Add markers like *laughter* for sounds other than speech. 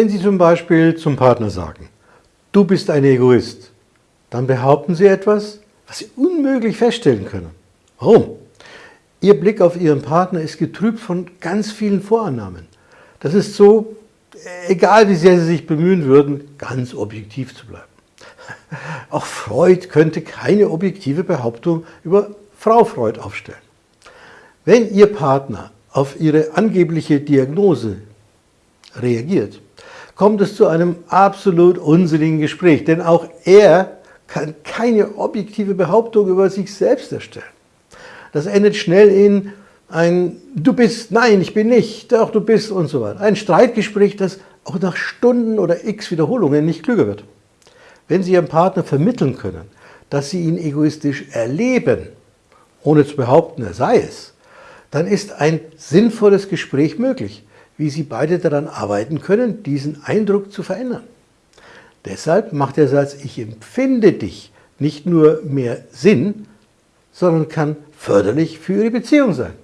Wenn Sie zum Beispiel zum Partner sagen, du bist ein Egoist, dann behaupten Sie etwas, was Sie unmöglich feststellen können. Warum? Ihr Blick auf Ihren Partner ist getrübt von ganz vielen Vorannahmen. Das ist so, egal wie sehr Sie sich bemühen würden, ganz objektiv zu bleiben. *laughs* Auch Freud könnte keine objektive Behauptung über Frau Freud aufstellen. Wenn Ihr Partner auf Ihre angebliche Diagnose reagiert, kommt es zu einem absolut unsinnigen Gespräch, denn auch er kann keine objektive Behauptung über sich selbst erstellen. Das endet schnell in ein Du bist, nein, ich bin nicht, doch du bist und so weiter. Ein Streitgespräch, das auch nach Stunden oder x Wiederholungen nicht klüger wird. Wenn Sie Ihrem Partner vermitteln können, dass Sie ihn egoistisch erleben, ohne zu behaupten, er sei es, dann ist ein sinnvolles Gespräch möglich, wie Sie beide daran arbeiten können, diesen Eindruck zu verändern. Deshalb macht der Satz Ich empfinde dich nicht nur mehr Sinn, sondern kann förderlich für Ihre Beziehung sein.